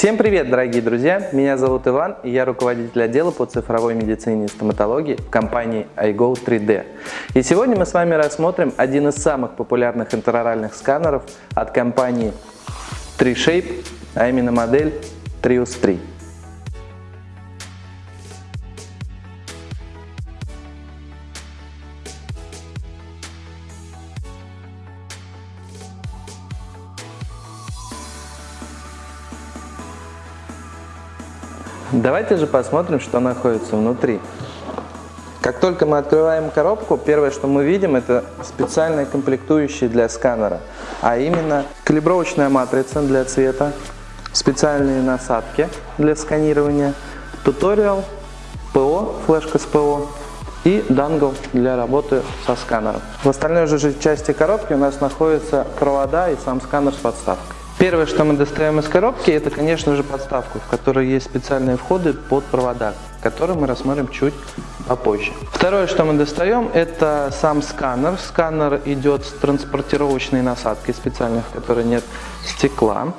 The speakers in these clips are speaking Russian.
Всем привет, дорогие друзья! Меня зовут Иван, и я руководитель отдела по цифровой медицине и стоматологии в компании iGo 3D. И сегодня мы с вами рассмотрим один из самых популярных интероральных сканеров от компании 3Shape, а именно модель Trius 3. Давайте же посмотрим, что находится внутри. Как только мы открываем коробку, первое, что мы видим, это специальные комплектующие для сканера, а именно калибровочная матрица для цвета, специальные насадки для сканирования, туториал, ПО, флешка с ПО и дангл для работы со сканером. В остальной же части коробки у нас находятся провода и сам сканер с подставкой. Первое, что мы достаем из коробки, это, конечно же, подставку, в которой есть специальные входы под провода, которые мы рассмотрим чуть попозже. Второе, что мы достаем, это сам сканер. Сканер идет с транспортировочной насадкой специальной, в которой нет стекла.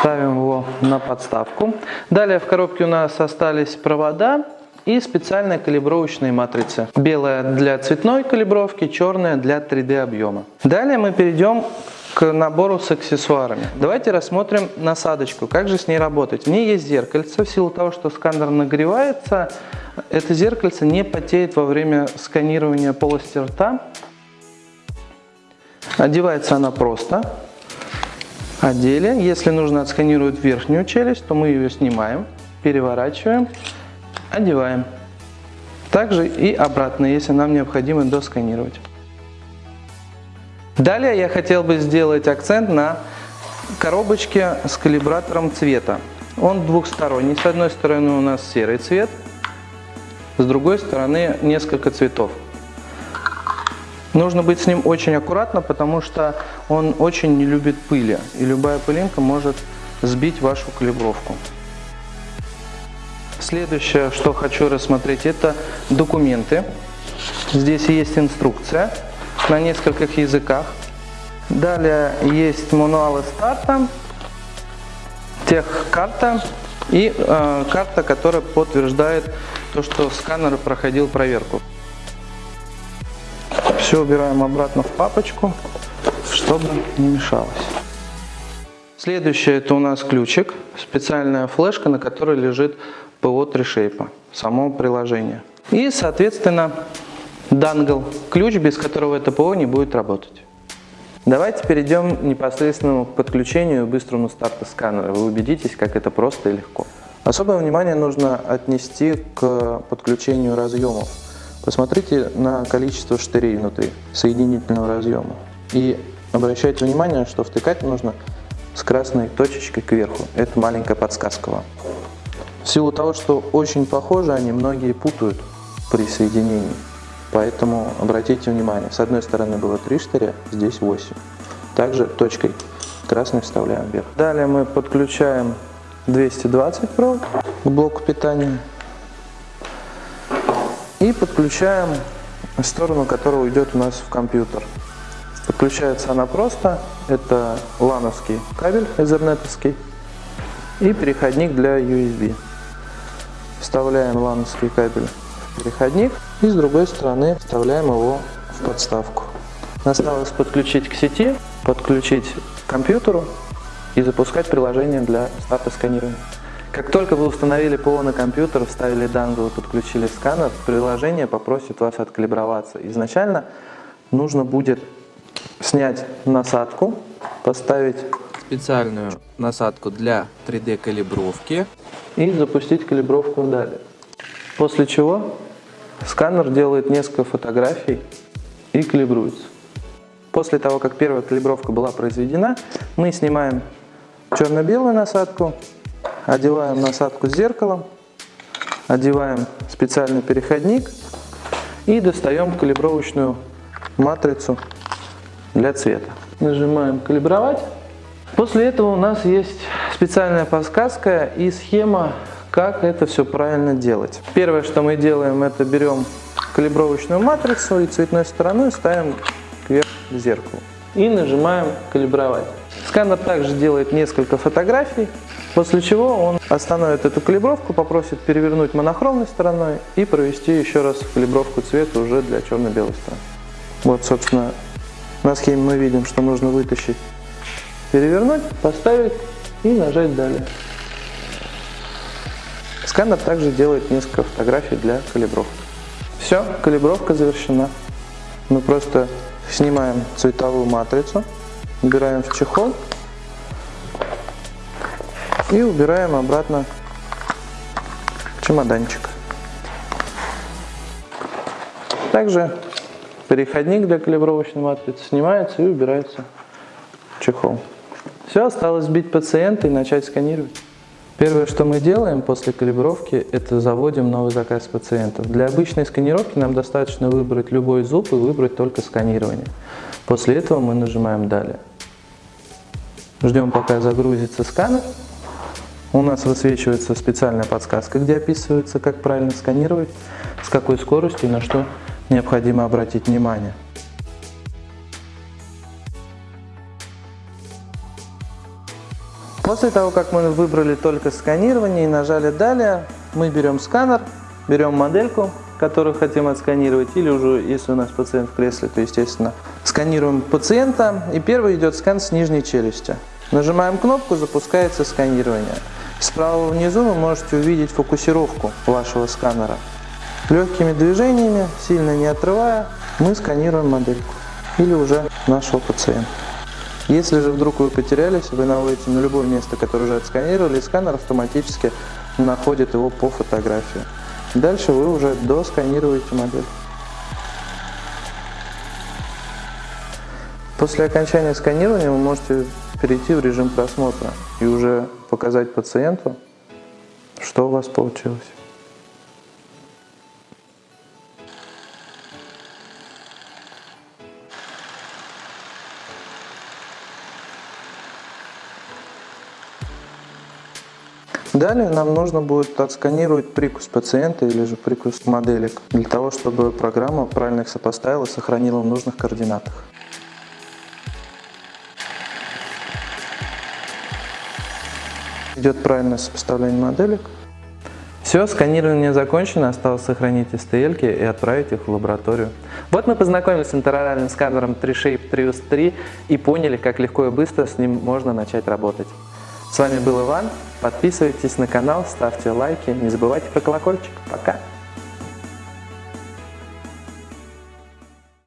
Ставим его на подставку. Далее в коробке у нас остались провода и специальные калибровочные матрицы. Белая для цветной калибровки, черная для 3D объема. Далее мы перейдем к набору с аксессуарами. Давайте рассмотрим насадочку, как же с ней работать. В ней есть зеркальце, в силу того, что сканер нагревается, это зеркальце не потеет во время сканирования полости рта. Одевается она просто. Одели. Если нужно отсканировать верхнюю челюсть, то мы ее снимаем, переворачиваем, одеваем. Также и обратно, если нам необходимо досканировать. Далее я хотел бы сделать акцент на коробочке с калибратором цвета. Он двухсторонний. С одной стороны у нас серый цвет, с другой стороны несколько цветов. Нужно быть с ним очень аккуратно, потому что он очень не любит пыли. И любая пылинка может сбить вашу калибровку. Следующее, что хочу рассмотреть, это документы. Здесь есть инструкция на нескольких языках. Далее есть мануалы старта, техкарта и э, карта, которая подтверждает то, что сканер проходил проверку. Все убираем обратно в папочку, чтобы не мешалось. Следующее это у нас ключик, специальная флешка, на которой лежит ПО 3Shape, само приложение. И, соответственно, дангл, ключ, без которого это ПО не будет работать. Давайте перейдем непосредственно к подключению и быстрому старту сканера. Вы убедитесь, как это просто и легко. Особое внимание нужно отнести к подключению разъемов. Посмотрите на количество штырей внутри соединительного разъема. И обращайте внимание, что втыкать нужно с красной точечкой кверху. Это маленькая подсказка вам. В силу того, что очень похожи они, многие путают при соединении. Поэтому обратите внимание, с одной стороны было 3 штыря, здесь 8. Также точкой красной вставляем вверх. Далее мы подключаем 220 провод к блоку питания и подключаем сторону, которая уйдет у нас в компьютер. Подключается она просто, это лановский кабель эзернетовский и переходник для USB. Вставляем лановский кабель в переходник и с другой стороны вставляем его в подставку. Осталось подключить к сети, подключить к компьютеру и запускать приложение для старта сканирования. Как только вы установили ПО на компьютер, вставили дангл и подключили сканер, приложение попросит вас откалиброваться. Изначально нужно будет снять насадку, поставить специальную насадку для 3D калибровки и запустить калибровку далее. После чего сканер делает несколько фотографий и калибруется. После того, как первая калибровка была произведена, мы снимаем черно-белую насадку, одеваем насадку с зеркалом, одеваем специальный переходник и достаем калибровочную матрицу для цвета. Нажимаем «Калибровать». После этого у нас есть специальная подсказка и схема, как это все правильно делать. Первое, что мы делаем, это берем калибровочную матрицу и цветной стороной ставим кверх к зеркалу. И нажимаем «Калибровать». Сканер также делает несколько фотографий, после чего он остановит эту калибровку, попросит перевернуть монохромной стороной и провести еще раз калибровку цвета уже для черно-белой стороны. Вот, собственно, на схеме мы видим, что нужно вытащить, перевернуть, поставить и нажать «Далее». Сканер также делает несколько фотографий для калибровки. Все, калибровка завершена. Мы просто снимаем цветовую матрицу, убираем в чехол и убираем обратно в чемоданчик. Также переходник для калибровочной матрицы снимается и убирается в чехол. Все, осталось сбить пациента и начать сканировать. Первое, что мы делаем после калибровки, это заводим новый заказ пациентов. Для обычной сканировки нам достаточно выбрать любой зуб и выбрать только сканирование. После этого мы нажимаем «Далее». Ждем, пока загрузится сканер. У нас высвечивается специальная подсказка, где описывается, как правильно сканировать, с какой скоростью и на что необходимо обратить внимание. После того, как мы выбрали только сканирование и нажали «Далее», мы берем сканер, берем модельку, которую хотим отсканировать, или уже, если у нас пациент в кресле, то, естественно, сканируем пациента, и первый идет скан с нижней челюсти. Нажимаем кнопку, запускается сканирование. Справа внизу вы можете увидеть фокусировку вашего сканера. Легкими движениями, сильно не отрывая, мы сканируем модельку или уже нашего пациента. Если же вдруг вы потерялись, вы наводите на любое место, которое уже отсканировали, и сканер автоматически находит его по фотографии. Дальше вы уже досканируете модель. После окончания сканирования вы можете перейти в режим просмотра и уже показать пациенту, что у вас получилось. Далее нам нужно будет отсканировать прикус пациента или же прикус моделек, для того, чтобы программа правильно их сопоставила и сохранила в нужных координатах. Идет правильное сопоставление моделек. Все, сканирование закончено, осталось сохранить STL и отправить их в лабораторию. Вот мы познакомились с интероральным сканером 3Shape Trios 3 и поняли, как легко и быстро с ним можно начать работать. С вами был Иван. Подписывайтесь на канал, ставьте лайки, не забывайте про колокольчик. Пока!